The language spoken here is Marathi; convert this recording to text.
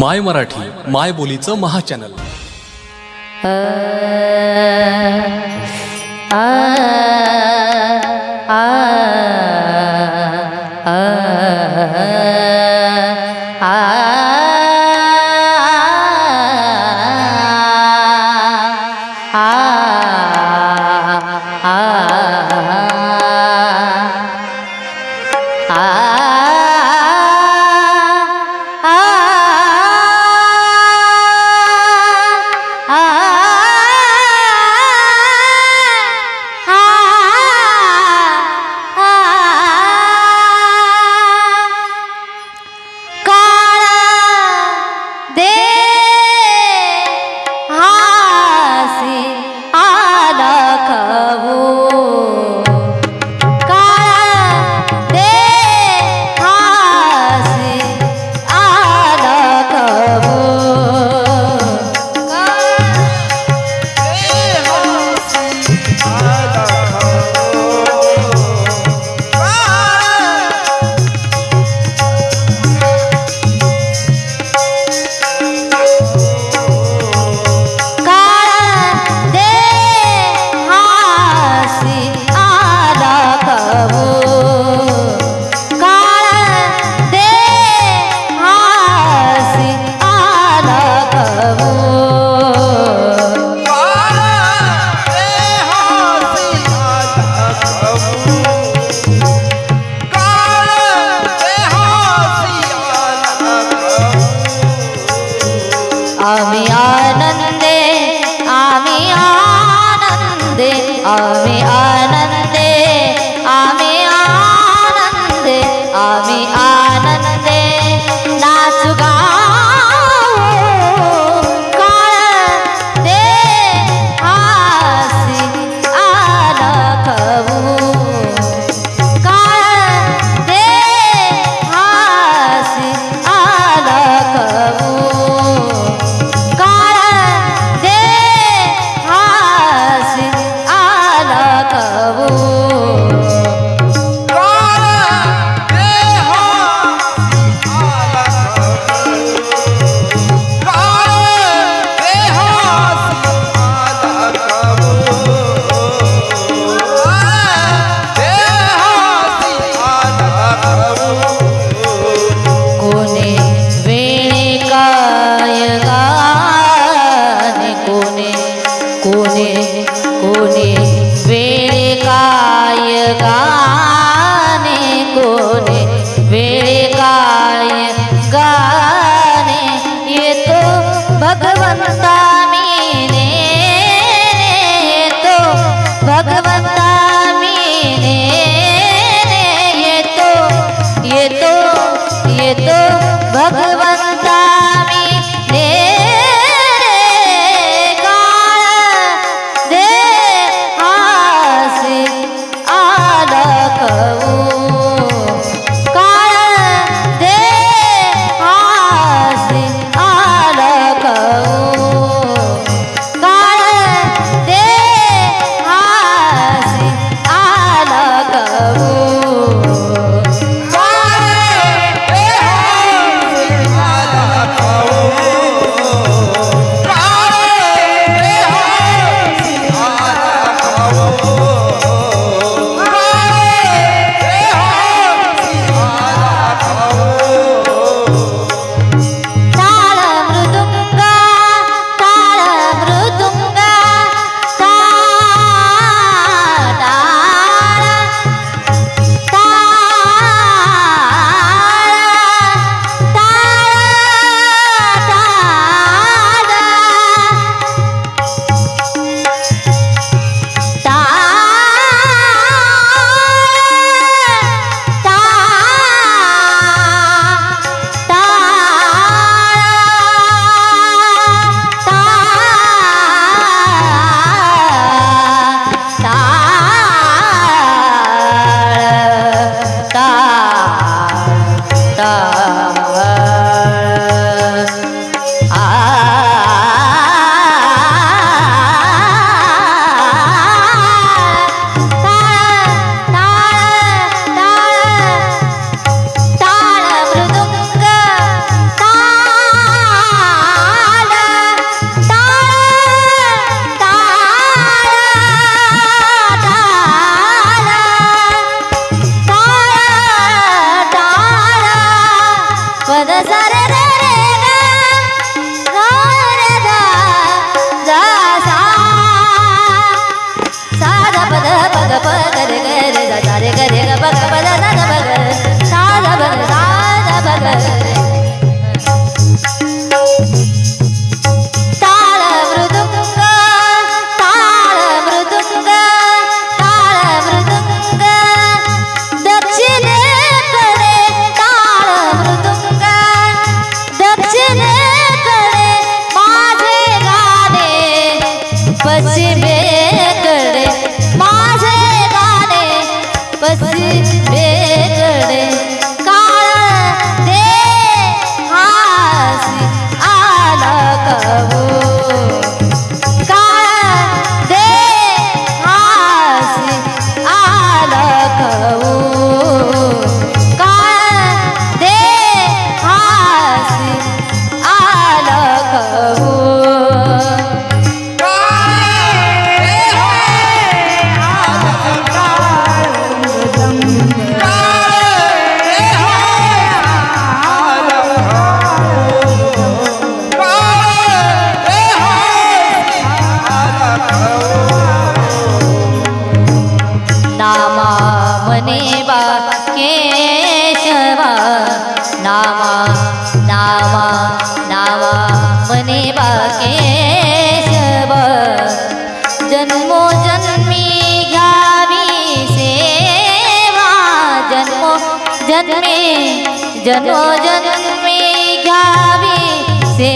माय मराठी माय बोलीचं महाचॅनल. येतो भगवंता पसरेकडे काळ दे हास आला कबू. काळ दे हास आला कबू. जन्मोजन्मी घावी से